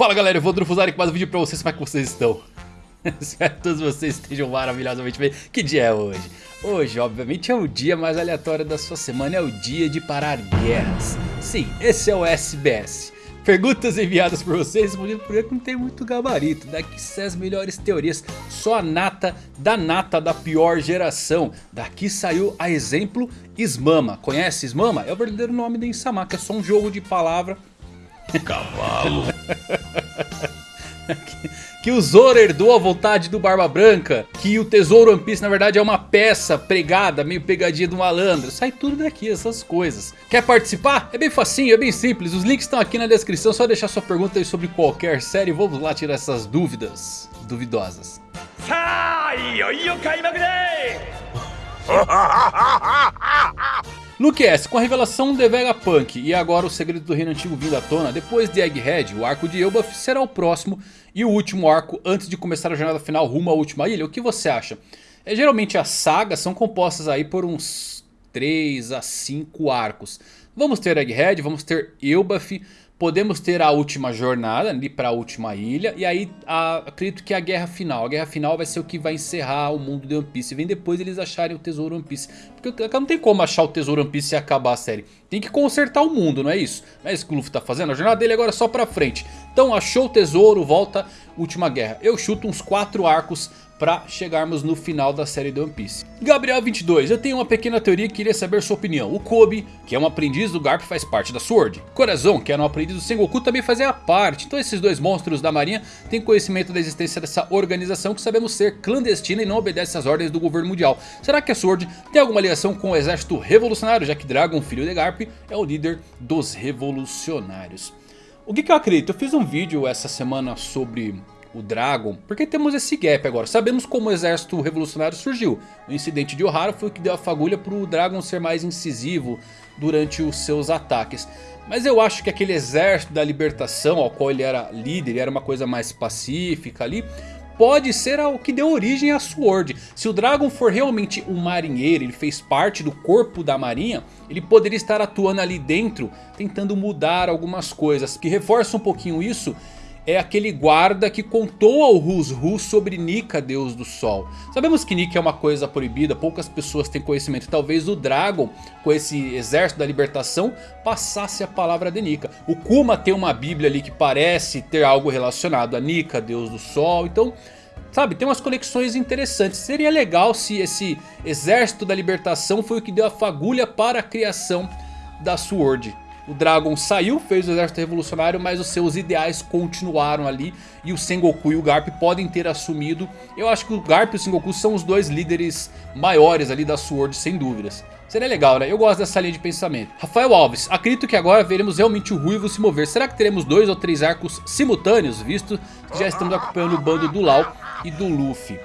Fala galera, eu vou Drufuzari com mais um vídeo pra vocês, como é que vocês estão? Espero que todos vocês estejam maravilhosamente bem. Que dia é hoje? Hoje, obviamente, é o dia mais aleatório da sua semana, é o dia de parar guerras. Sim, esse é o SBS. Perguntas enviadas por vocês, porque não tem muito gabarito. Daqui sai as melhores teorias, só a nata da nata da pior geração. Daqui saiu a exemplo Ismama. Conhece Ismama? É o verdadeiro nome da Insama, que é só um jogo de palavra Cavalo. que o Zoro herdou a vontade do Barba Branca. Que o Tesouro One Piece na verdade é uma peça pregada, meio pegadinha do malandro. Sai tudo daqui, essas coisas. Quer participar? É bem facinho, é bem simples. Os links estão aqui na descrição. Só deixar sua pergunta aí sobre qualquer série. Vamos lá tirar essas dúvidas duvidosas. No QS, com a revelação de Vegapunk e agora o segredo do reino antigo vindo à tona, depois de Egghead, o arco de Elbaf será o próximo e o último arco antes de começar a jornada final rumo à última ilha. O que você acha? É, geralmente as sagas são compostas aí por uns 3 a 5 arcos. Vamos ter Egghead, vamos ter Elbaf, Podemos ter a última jornada ali para a última ilha. E aí a, acredito que a guerra final. A guerra final vai ser o que vai encerrar o mundo de One Piece. Vem depois eles acharem o tesouro One Piece. Porque não tem como achar o tesouro One Piece e acabar a série. Tem que consertar o mundo, não é isso? Não é isso que o Luffy tá fazendo. A jornada dele agora é só pra frente. Então achou o tesouro, volta, última guerra. Eu chuto uns 4 arcos para chegarmos no final da série de One Piece. Gabriel 22, eu tenho uma pequena teoria e queria saber sua opinião. O Kobe, que é um aprendiz do Garp, faz parte da Sword. Corazon, que era um aprendiz do Sengoku, também fazia parte. Então esses dois monstros da marinha têm conhecimento da existência dessa organização que sabemos ser clandestina e não obedece às ordens do governo mundial. Será que a Sword tem alguma ligação com o exército revolucionário, já que Dragon, filho de Garp, é o líder dos revolucionários? O que, que eu acredito? Eu fiz um vídeo essa semana sobre o Dragon, porque temos esse gap agora. Sabemos como o exército revolucionário surgiu. O incidente de Ohara foi o que deu a fagulha para o Dragon ser mais incisivo durante os seus ataques. Mas eu acho que aquele exército da libertação ao qual ele era líder, era uma coisa mais pacífica ali, pode ser o que deu origem à Sword. Se o Dragon for realmente um marinheiro, ele fez parte do corpo da marinha, ele poderia estar atuando ali dentro, tentando mudar algumas coisas. Que reforça um pouquinho isso é aquele guarda que contou ao Rus sobre Nika, deus do sol. Sabemos que Nika é uma coisa proibida, poucas pessoas têm conhecimento. Talvez o Dragon, com esse exército da libertação, passasse a palavra de Nika. O Kuma tem uma bíblia ali que parece ter algo relacionado a Nika, deus do sol. Então... Sabe, tem umas conexões interessantes. Seria legal se esse exército da libertação foi o que deu a fagulha para a criação da Sword. O Dragon saiu, fez o exército revolucionário, mas os seus ideais continuaram ali. E o Sengoku e o Garp podem ter assumido. Eu acho que o Garp e o Sengoku são os dois líderes maiores ali da Sword, sem dúvidas. Seria legal, né? Eu gosto dessa linha de pensamento. Rafael Alves, acredito que agora veremos realmente o Ruivo se mover. Será que teremos dois ou três arcos simultâneos, visto que já estamos acompanhando o bando do Lau e do Luffy?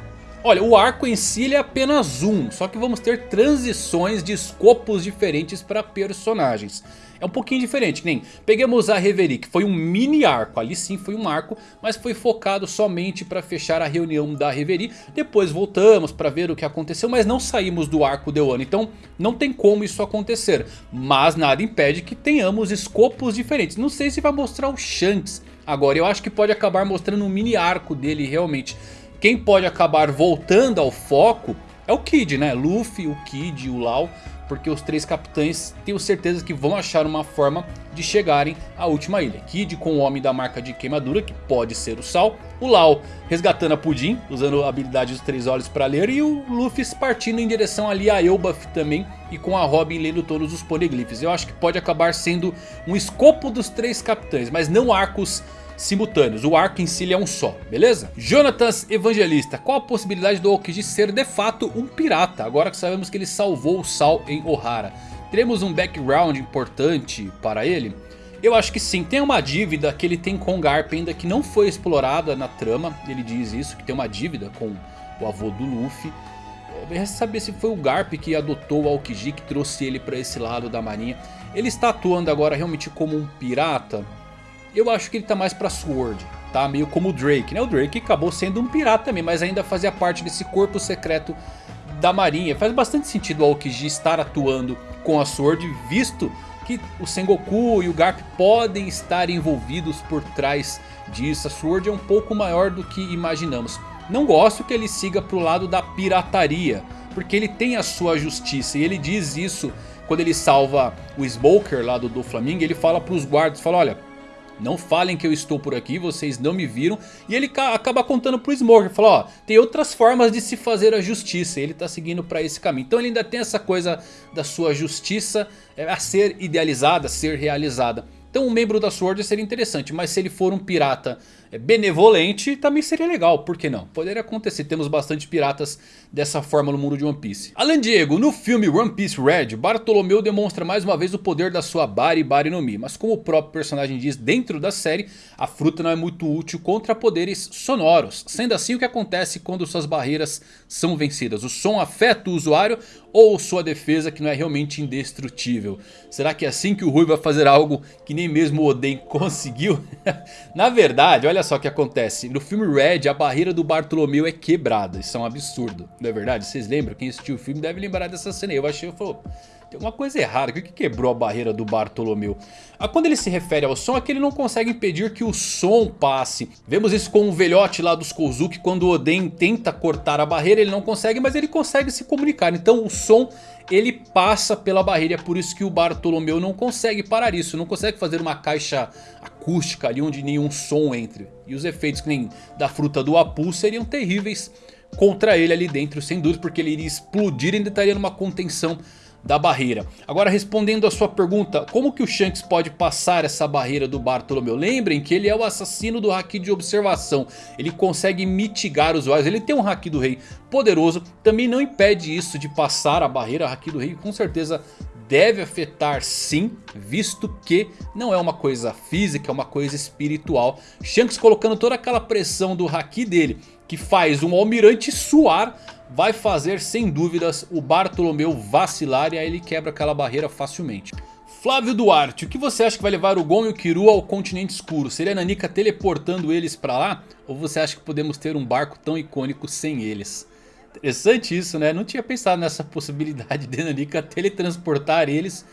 Olha, o arco em si é apenas um, só que vamos ter transições de escopos diferentes para personagens. É um pouquinho diferente, nem peguemos a Reverie, que foi um mini arco, ali sim foi um arco, mas foi focado somente para fechar a reunião da Reverie. Depois voltamos para ver o que aconteceu, mas não saímos do arco de Wano, então não tem como isso acontecer. Mas nada impede que tenhamos escopos diferentes, não sei se vai mostrar o Shanks agora, eu acho que pode acabar mostrando um mini arco dele realmente. Quem pode acabar voltando ao foco é o Kid, né? Luffy, o Kid e o Lau porque os três capitães tenho certeza que vão achar uma forma de chegarem à última ilha. Kid com o homem da marca de queimadura, que pode ser o Sal. O Lau resgatando a Pudim, usando a habilidade dos três olhos para ler. E o Luffy partindo em direção ali a Elbaf também. E com a Robin lendo todos os poliglifes. Eu acho que pode acabar sendo um escopo dos três capitães, mas não arcos simultâneos. O arco em si é um só, beleza? Jonatas Evangelista. Qual a possibilidade do Aokiji ser de fato um pirata? Agora que sabemos que ele salvou o Sal em Ohara. Teremos um background importante para ele? Eu acho que sim, tem uma dívida que ele tem com Garp ainda que não foi explorada na trama. Ele diz isso, que tem uma dívida com o avô do Luffy. Resta saber se foi o Garp que adotou o Aokiji, que trouxe ele para esse lado da marinha. Ele está atuando agora realmente como um pirata? Eu acho que ele tá mais pra Sword, tá? Meio como o Drake, né? O Drake acabou sendo um pirata também, mas ainda fazia parte desse corpo secreto da marinha. Faz bastante sentido o Aokiji estar atuando com a Sword, visto que o Sengoku e o Garp podem estar envolvidos por trás disso. A Sword é um pouco maior do que imaginamos. Não gosto que ele siga pro lado da pirataria, porque ele tem a sua justiça e ele diz isso quando ele salva o Smoker lá do, do Flamingo. Ele fala pros guardas, fala olha... Não falem que eu estou por aqui, vocês não me viram. E ele acaba contando pro Smoker. Fala, ó, tem outras formas de se fazer a justiça. Ele tá seguindo pra esse caminho. Então ele ainda tem essa coisa da sua justiça é, a ser idealizada, a ser realizada. Então um membro da Sword seria interessante. Mas se ele for um pirata benevolente também seria legal, por que não? Poderia acontecer, temos bastante piratas dessa forma no mundo de One Piece. Além Diego, no filme One Piece Red, Bartolomeu demonstra mais uma vez o poder da sua Bari Bari no Mi. Mas como o próprio personagem diz dentro da série, a fruta não é muito útil contra poderes sonoros. Sendo assim, o que acontece quando suas barreiras são vencidas? O som afeta o usuário ou sua defesa que não é realmente indestrutível? Será que é assim que o Rui vai fazer algo que nem mesmo o Oden conseguiu? Na verdade, olha só o que acontece. No filme Red, a barreira do Bartolomeu é quebrada. Isso é um absurdo, não é verdade? Vocês lembram? Quem assistiu o filme deve lembrar dessa cena aí. Eu achei, eu falei, tem uma coisa errada. O que quebrou a barreira do Bartolomeu? Ah, quando ele se refere ao som, é que ele não consegue impedir que o som passe. Vemos isso com o velhote lá dos Kozuki. Quando o Oden tenta cortar a barreira, ele não consegue, mas ele consegue se comunicar. Então o som ele passa pela barreira. É por isso que o Bartolomeu não consegue parar isso. Não consegue fazer uma caixa acústica ali onde nenhum som entre. E os efeitos que nem da fruta do Apu seriam terríveis contra ele ali dentro. Sem dúvida porque ele iria explodir e ainda estaria numa contenção da barreira. Agora respondendo a sua pergunta, como que o Shanks pode passar essa barreira do Bartolomeu? Lembrem que ele é o assassino do Haki de observação, ele consegue mitigar os usuários, ele tem um Haki do Rei poderoso, também não impede isso de passar a barreira, Haki do Rei com certeza deve afetar sim, visto que não é uma coisa física, é uma coisa espiritual. Shanks colocando toda aquela pressão do Haki dele, que faz um almirante suar vai fazer sem dúvidas o Bartolomeu vacilar e aí ele quebra aquela barreira facilmente. Flávio Duarte, o que você acha que vai levar o Gon e o Kiru ao continente escuro? Seria a Nanika teleportando eles pra lá? Ou você acha que podemos ter um barco tão icônico sem eles? Interessante isso né, não tinha pensado nessa possibilidade de Nanika teletransportar eles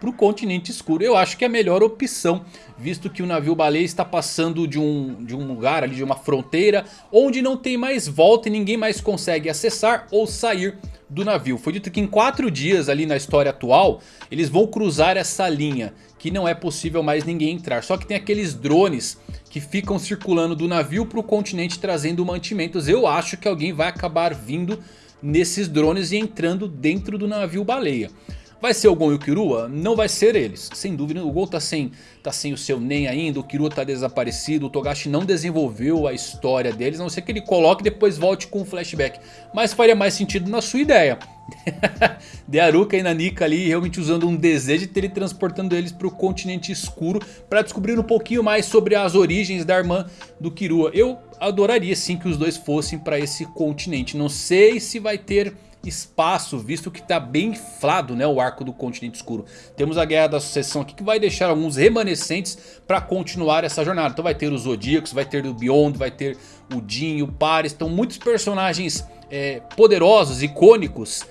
para o continente escuro. Eu acho que é a melhor opção, visto que o navio baleia está passando de um, de um lugar ali, de uma fronteira, onde não tem mais volta e ninguém mais consegue acessar ou sair do navio. Foi dito que em 4 dias ali na história atual, eles vão cruzar essa linha, que não é possível mais ninguém entrar. Só que tem aqueles drones que ficam circulando do navio para o continente trazendo mantimentos. Eu acho que alguém vai acabar vindo nesses drones e entrando dentro do navio baleia. Vai ser o Gon e o Kirua? Não vai ser eles. Sem dúvida, o Gon tá sem, tá sem o seu Nen ainda, o Kirua tá desaparecido, o Togashi não desenvolveu a história deles, a não ser que ele coloque e depois volte com um flashback. Mas faria mais sentido na sua ideia. de Aruka e Nanika ali realmente usando um desejo de teletransportando eles para o continente escuro para descobrir um pouquinho mais sobre as origens da irmã do Kirua. Eu adoraria sim que os dois fossem para esse continente. Não sei se vai ter espaço, visto que está bem inflado né, o arco do continente escuro. Temos a guerra da sucessão aqui que vai deixar alguns remanescentes para continuar essa jornada. Então vai ter os Zodíacos, vai ter o Beyond, vai ter o Jin, o Paris. Então muitos personagens é, poderosos, icônicos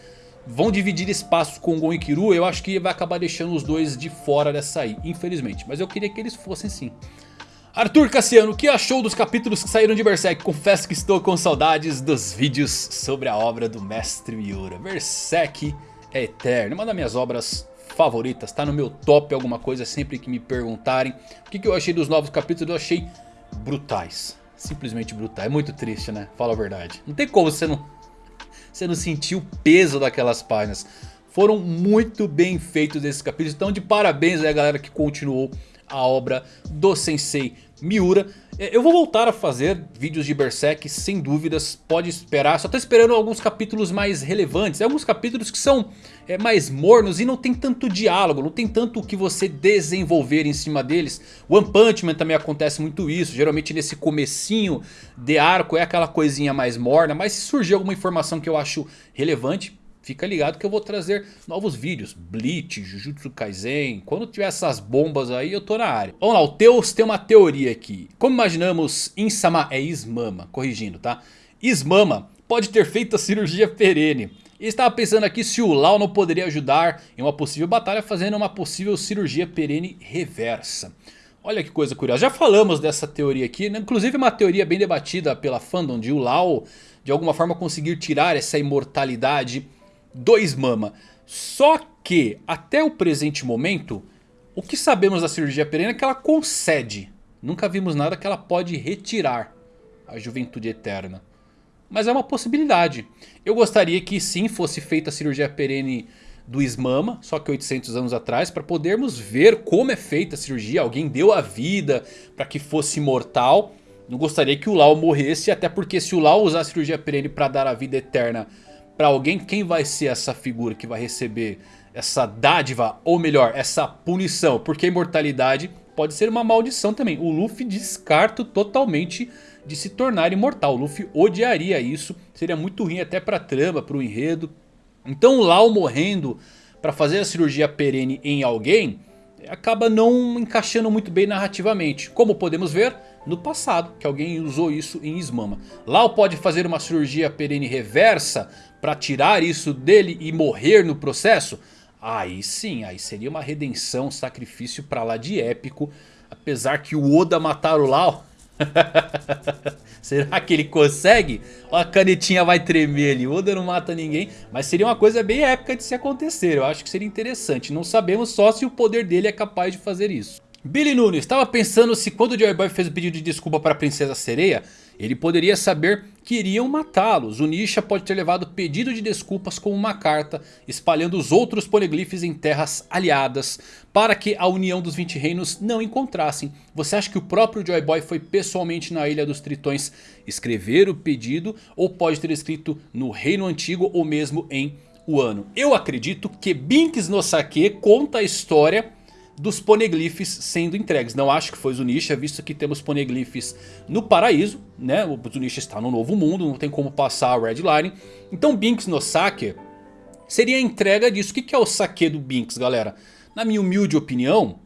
vão dividir espaços com Gon e Kiru. Eu acho que vai acabar deixando os dois de fora dessa aí, infelizmente. Mas eu queria que eles fossem sim. Arthur Cassiano, o que achou dos capítulos que saíram de Berserk? Confesso que estou com saudades dos vídeos sobre a obra do Mestre Miura. Berserk é eterno, uma das minhas obras favoritas, tá no meu top alguma coisa sempre que me perguntarem. O que, que eu achei dos novos capítulos? Eu achei brutais, simplesmente brutais, é muito triste né, fala a verdade. Não tem como você não, você não sentir o peso daquelas páginas. Foram muito bem feitos esses capítulos, então de parabéns aí a galera que continuou a obra do Sensei Miura. É, eu vou voltar a fazer vídeos de Berserk sem dúvidas, pode esperar. Só tô esperando alguns capítulos mais relevantes. Alguns capítulos que são é, mais mornos e não tem tanto diálogo. Não tem tanto o que você desenvolver em cima deles. One Punch Man também acontece muito isso. Geralmente nesse comecinho de arco é aquela coisinha mais morna. Mas se surgir alguma informação que eu acho relevante Fica ligado que eu vou trazer novos vídeos. Bleach, Jujutsu Kaisen. Quando tiver essas bombas aí eu tô na área. Vamos lá, o Teus tem uma teoria aqui. Como imaginamos, Insama é Ismama. Corrigindo, tá? Ismama pode ter feito a cirurgia perene. E estava pensando aqui se o Lau não poderia ajudar em uma possível batalha fazendo uma possível cirurgia perene reversa. Olha que coisa curiosa, já falamos dessa teoria aqui, né? inclusive uma teoria bem debatida pela fandom de o Lau de alguma forma conseguir tirar essa imortalidade do Ismama. Só que até o presente momento, o que sabemos da cirurgia perene é que ela concede. Nunca vimos nada que ela pode retirar a juventude eterna. Mas é uma possibilidade. Eu gostaria que sim fosse feita a cirurgia perene do Ismama, só que 800 anos atrás, para podermos ver como é feita a cirurgia. Alguém deu a vida para que fosse imortal. Não gostaria que o Lau morresse, até porque se o Lau usar a cirurgia perene para dar a vida eterna para alguém, quem vai ser essa figura que vai receber essa dádiva, ou melhor, essa punição? Porque a imortalidade pode ser uma maldição também. O Luffy descarta totalmente de se tornar imortal. O Luffy odiaria isso, seria muito ruim até para a trama, para o enredo. Então o Lau morrendo para fazer a cirurgia perene em alguém acaba não encaixando muito bem narrativamente. Como podemos ver no passado, que alguém usou isso em Ismama. Lau pode fazer uma cirurgia perene reversa para tirar isso dele e morrer no processo? Aí sim, aí seria uma redenção, um sacrifício para lá de épico. Apesar que o Oda matar o Lau Será que ele consegue? a canetinha vai tremer ali. O Oda não mata ninguém. Mas seria uma coisa bem épica de se acontecer. Eu acho que seria interessante. Não sabemos só se o poder dele é capaz de fazer isso. Billy Nunes estava pensando se quando o Joy Boy fez o pedido de desculpa para a Princesa Sereia, ele poderia saber que iriam matá-los. O Nisha pode ter levado pedido de desculpas como uma carta, espalhando os outros poliglifes em terras aliadas, para que a união dos 20 reinos não encontrassem. Você acha que o próprio Joy Boy foi pessoalmente na Ilha dos Tritões escrever o pedido, ou pode ter escrito no Reino Antigo ou mesmo em Wano? Eu acredito que Binks no Sake conta a história dos poneglyphs sendo entregues. Não acho que foi Zunisha, visto que temos poneglyphs no paraíso, né? O Zunisha está no novo mundo, não tem como passar a Red Line. Então Binks no Sake seria a entrega disso. O que é o Sake do Binks, galera? Na minha humilde opinião,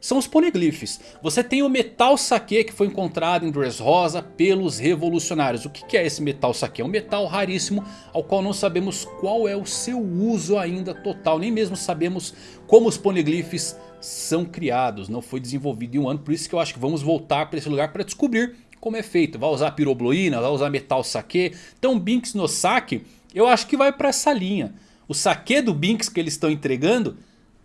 são os poneglyphs. Você tem o metal saque que foi encontrado em Dressrosa pelos revolucionários. O que é esse metal saque? É um metal raríssimo ao qual não sabemos qual é o seu uso ainda total. Nem mesmo sabemos como os poneglyphs são criados. Não foi desenvolvido em um ano. Por isso que eu acho que vamos voltar para esse lugar para descobrir como é feito. Vai usar pirobloína, vai usar metal saque. Então Binks no saque eu acho que vai para essa linha. O saque do Binks que eles estão entregando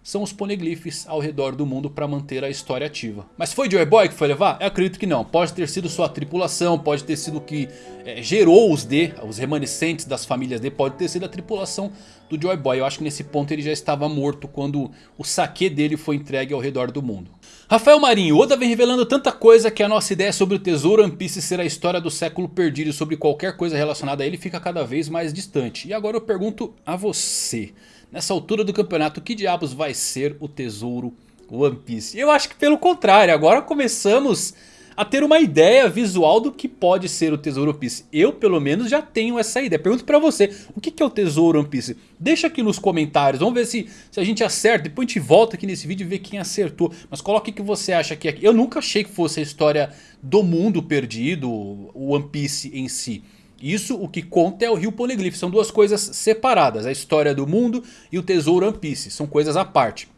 são os poneglyphs ao redor do mundo para manter a história ativa. Mas foi Joy Boy que foi levar? Eu acredito que não. Pode ter sido sua tripulação, pode ter sido o que é, gerou os D, os remanescentes das famílias D, pode ter sido a tripulação do Joy Boy. Eu acho que nesse ponto ele já estava morto quando o saque dele foi entregue ao redor do mundo. Rafael Marinho, Oda vem revelando tanta coisa que a nossa ideia sobre o tesouro One Piece ser a história do século perdido e sobre qualquer coisa relacionada a ele fica cada vez mais distante. E agora eu pergunto a você nessa altura do campeonato, que diabos vai ser o tesouro One Piece? Eu acho que pelo contrário, agora começamos a ter uma ideia visual do que pode ser o Tesouro One Piece. Eu pelo menos já tenho essa ideia. Pergunto pra você, o que é o Tesouro One Piece? Deixa aqui nos comentários, vamos ver se, se a gente acerta. Depois a gente volta aqui nesse vídeo e vê quem acertou. Mas coloque o que você acha aqui. Eu nunca achei que fosse a história do mundo perdido, o One Piece em si. Isso o que conta é o Rio Poneglyph. São duas coisas separadas. A história do mundo e o tesouro One Piece. São coisas à parte.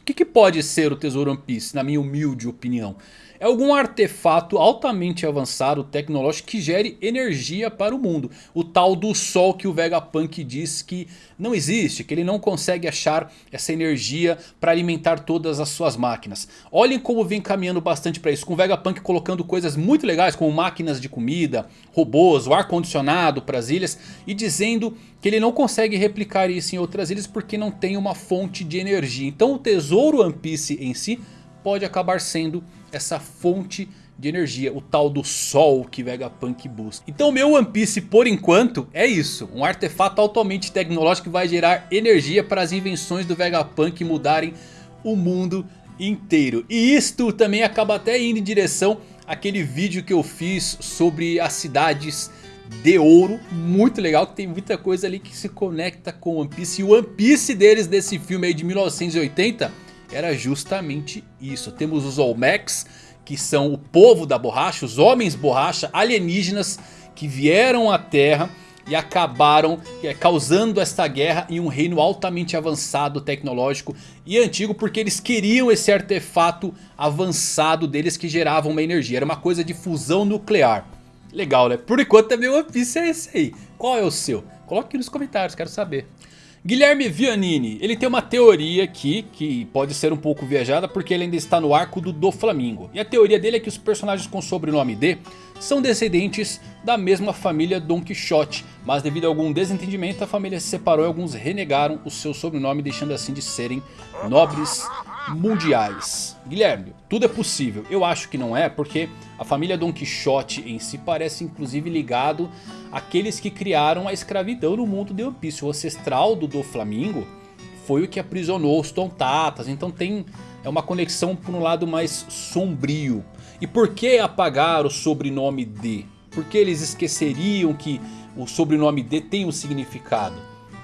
O que, que pode ser o tesouro One Piece, na minha humilde opinião? É algum artefato altamente avançado tecnológico que gere energia para o mundo. O tal do sol que o Vegapunk diz que não existe, que ele não consegue achar essa energia para alimentar todas as suas máquinas. Olhem como vem caminhando bastante para isso, com o Vegapunk colocando coisas muito legais como máquinas de comida, robôs, o ar condicionado para as ilhas e dizendo que ele não consegue replicar isso em outras ilhas porque não tem uma fonte de energia. Então o tesouro One Piece em si pode acabar sendo essa fonte de energia, o tal do sol que Vegapunk busca. Então meu One Piece por enquanto é isso, um artefato altamente tecnológico que vai gerar energia para as invenções do Vegapunk mudarem o mundo inteiro. E isto também acaba até indo em direção àquele vídeo que eu fiz sobre as cidades de ouro, muito legal, que tem muita coisa ali que se conecta com One Piece. E o One Piece deles desse filme aí de 1980 era justamente isso. Temos os Olmecs, que são o povo da borracha, os homens borracha, alienígenas que vieram à Terra e acabaram é, causando esta guerra em um reino altamente avançado, tecnológico e antigo. Porque eles queriam esse artefato avançado deles que gerava uma energia. Era uma coisa de fusão nuclear. Legal né? Por enquanto também o One Piece é esse aí. Qual é o seu? Coloque aqui nos comentários, quero saber. Guilherme Vianini, ele tem uma teoria aqui que pode ser um pouco viajada porque ele ainda está no arco do Do Flamingo. E a teoria dele é que os personagens com sobrenome D são descendentes da mesma família Don Quixote. Mas devido a algum desentendimento a família se separou e alguns renegaram o seu sobrenome deixando assim de serem nobres mundiais. Guilherme, tudo é possível. Eu acho que não é porque a família Don Quixote em si parece inclusive ligado àqueles que criaram a escravidão no mundo de Piece. O ancestral do Do Flamingo foi o que aprisionou os Tontatas. Então tem é uma conexão por um lado mais sombrio. E por que apagar o sobrenome D? Porque eles esqueceriam que o sobrenome D tem um significado.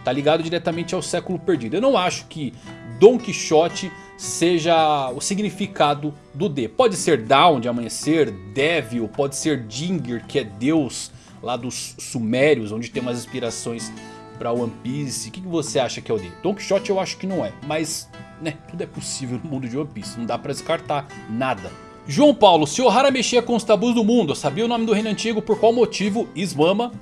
Tá ligado diretamente ao século perdido. Eu não acho que Don Quixote seja o significado do D. Pode ser Down de amanhecer, Devil, pode ser Dinger que é Deus lá dos Sumérios, onde tem umas inspirações para One Piece. O que, você acha que é o D? Don Quixote eu acho que não é, mas né, tudo é possível no mundo de One Piece, não dá para descartar nada. João Paulo, se Ohara mexia com os tabus do mundo, sabia o nome do reino antigo, por qual motivo Ismama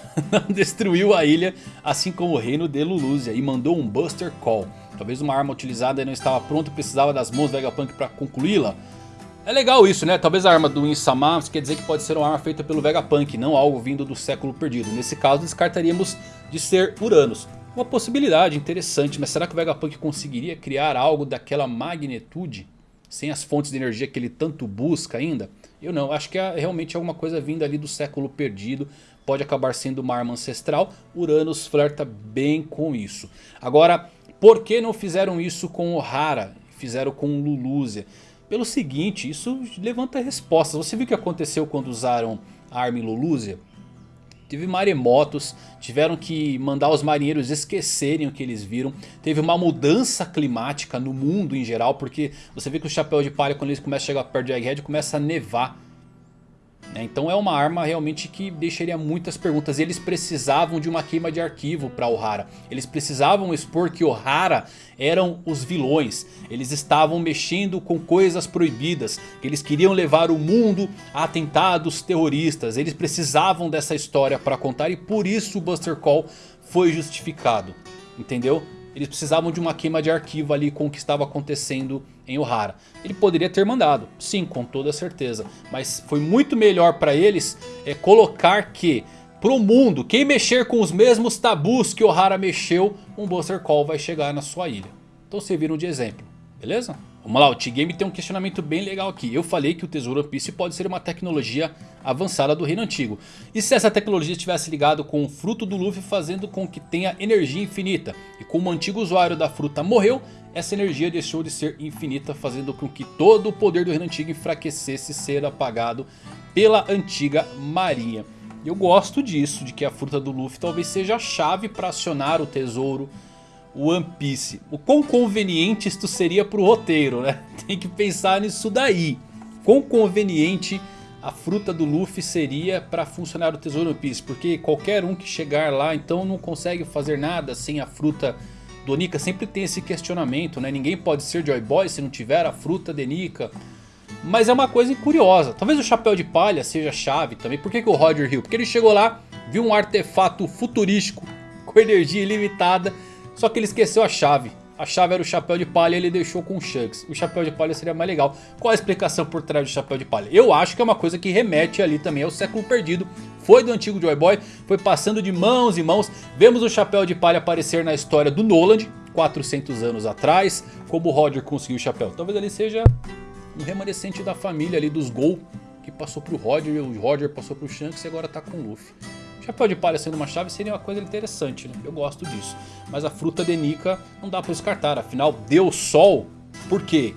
destruiu a ilha, assim como o reino de Lulúzia, e mandou um Buster Call. Talvez uma arma utilizada não estava pronta e precisava das mãos do Vegapunk para concluí-la. É legal isso, né? Talvez a arma do Insama quer dizer que pode ser uma arma feita pelo Vegapunk, não algo vindo do século perdido. Nesse caso, descartaríamos de ser Uranus. Uma possibilidade interessante, mas será que o Vegapunk conseguiria criar algo daquela magnitude? Sem as fontes de energia que ele tanto busca ainda? Eu não, acho que é realmente alguma coisa vinda ali do século perdido. Pode acabar sendo uma arma ancestral. Uranus flerta bem com isso. Agora, por que não fizeram isso com Ohara? Fizeram com Lulúzia? Pelo seguinte, isso levanta respostas. Você viu o que aconteceu quando usaram a arma em Lulúzia? Teve maremotos, tiveram que mandar os marinheiros esquecerem o que eles viram. Teve uma mudança climática no mundo em geral, porque você vê que o chapéu de palha quando eles começam a chegar perto de Egghead começa a nevar. Né? Então é uma arma realmente que deixaria muitas perguntas. Eles precisavam de uma queima de arquivo para Ohara. Eles precisavam expor que Ohara eram os vilões. Eles estavam mexendo com coisas proibidas. Eles queriam levar o mundo a atentados terroristas. Eles precisavam dessa história para contar e por isso o Buster Call foi justificado. Entendeu? Eles precisavam de uma queima de arquivo ali com o que estava acontecendo em Ohara. Ele poderia ter mandado, sim, com toda certeza. Mas foi muito melhor para eles é, colocar que pro mundo, quem mexer com os mesmos tabus que Ohara mexeu, um Buster Call vai chegar na sua ilha. Então serviram de exemplo, beleza? Vamos lá, o T-Game tem um questionamento bem legal aqui. Eu falei que o Tesouro One Piece pode ser uma tecnologia avançada do reino antigo. E se essa tecnologia estivesse ligado com o fruto do Luffy fazendo com que tenha energia infinita? E como o antigo usuário da fruta morreu, essa energia deixou de ser infinita fazendo com que todo o poder do reino antigo enfraquecesse e ser apagado pela antiga marinha. Eu gosto disso, de que a fruta do Luffy talvez seja a chave para acionar o tesouro One Piece. O quão conveniente isto seria pro roteiro, né? Tem que pensar nisso daí. Quão conveniente a fruta do Luffy seria para funcionar o Tesouro One Piece. Porque qualquer um que chegar lá então não consegue fazer nada sem a fruta do Nika. Sempre tem esse questionamento, né? Ninguém pode ser Joy Boy se não tiver a fruta de Nika. Mas é uma coisa curiosa. Talvez o chapéu de palha seja chave também. Por que, que o Roger Hill? Porque ele chegou lá, viu um artefato futurístico com energia ilimitada só que ele esqueceu a chave. A chave era o chapéu de palha e ele deixou com o Shanks. O chapéu de palha seria mais legal. Qual a explicação por trás do chapéu de palha? Eu acho que é uma coisa que remete ali também ao século perdido. Foi do antigo Joy Boy, foi passando de mãos em mãos. Vemos o chapéu de palha aparecer na história do Noland, 400 anos atrás. Como o Roger conseguiu o chapéu. Talvez ele seja um remanescente da família ali dos Gol. Que passou pro Roger, o Roger passou pro Shanks e agora tá com o Luffy. Chapéu de palha sendo uma chave seria uma coisa interessante, né? Eu gosto disso. Mas a fruta de Nika não dá para descartar. Afinal, deu sol. Por quê?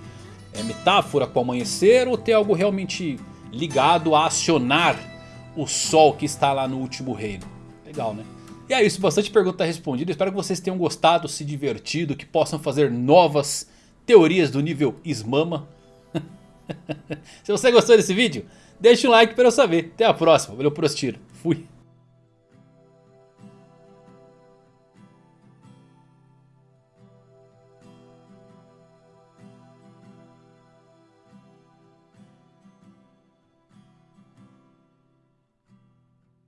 É metáfora com o amanhecer ou tem algo realmente ligado a acionar o sol que está lá no último reino? Legal, né? E é isso, bastante pergunta respondida. Espero que vocês tenham gostado, se divertido, que possam fazer novas teorias do nível Ismama. se você gostou desse vídeo, deixa um like para eu saber. Até a próxima. Valeu por assistir. Fui.